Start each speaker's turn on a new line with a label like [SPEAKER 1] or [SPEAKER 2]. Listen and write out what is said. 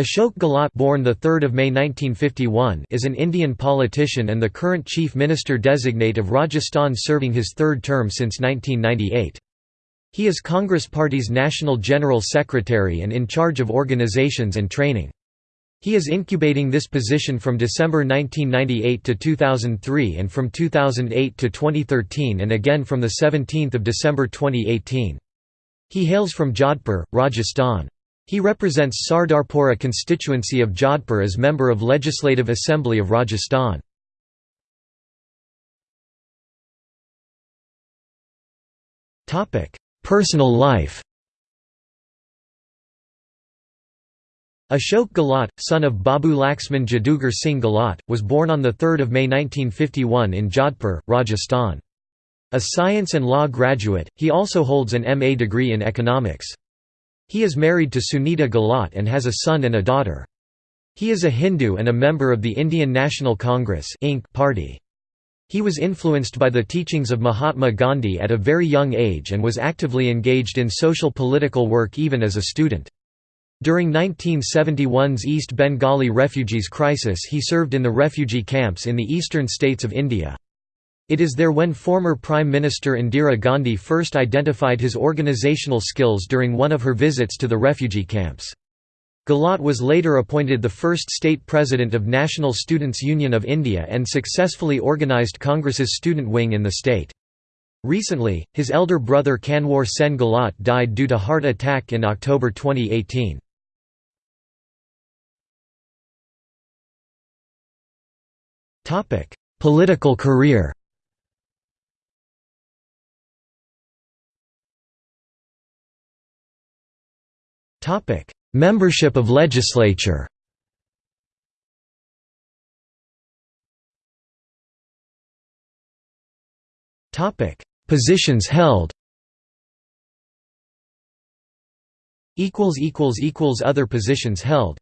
[SPEAKER 1] Ashok Gehlot born 3 May 1951 is an Indian politician and the current Chief Minister designate of Rajasthan serving his third term since 1998. He is Congress Party's National General Secretary and in charge of organizations and training. He is incubating this position from December 1998 to 2003 and from 2008 to 2013 and again from 17 December 2018. He hails from Jodhpur, Rajasthan. He represents Sardarpura constituency of Jodhpur as member of Legislative Assembly of Rajasthan. Personal life Ashok Gehlot, son of Babu Laxman Jadugar Singh Gehlot, was born on 3 May 1951 in Jodhpur, Rajasthan. A science and law graduate, he also holds an MA degree in economics. He is married to Sunita Gehlot and has a son and a daughter. He is a Hindu and a member of the Indian National Congress party. He was influenced by the teachings of Mahatma Gandhi at a very young age and was actively engaged in social political work even as a student. During 1971's East Bengali refugees crisis he served in the refugee camps in the eastern states of India. It is there when former Prime Minister Indira Gandhi first identified his organizational skills during one of her visits to the refugee camps. Gehlot was later appointed the first state president of National Students' Union of India and successfully organised Congress's student wing in the state. Recently, his elder brother Kanwar Sen Gehlot died due to heart attack in October 2018. Political career Membership of legislature. Topic: Positions held. Equals equals equals Other positions held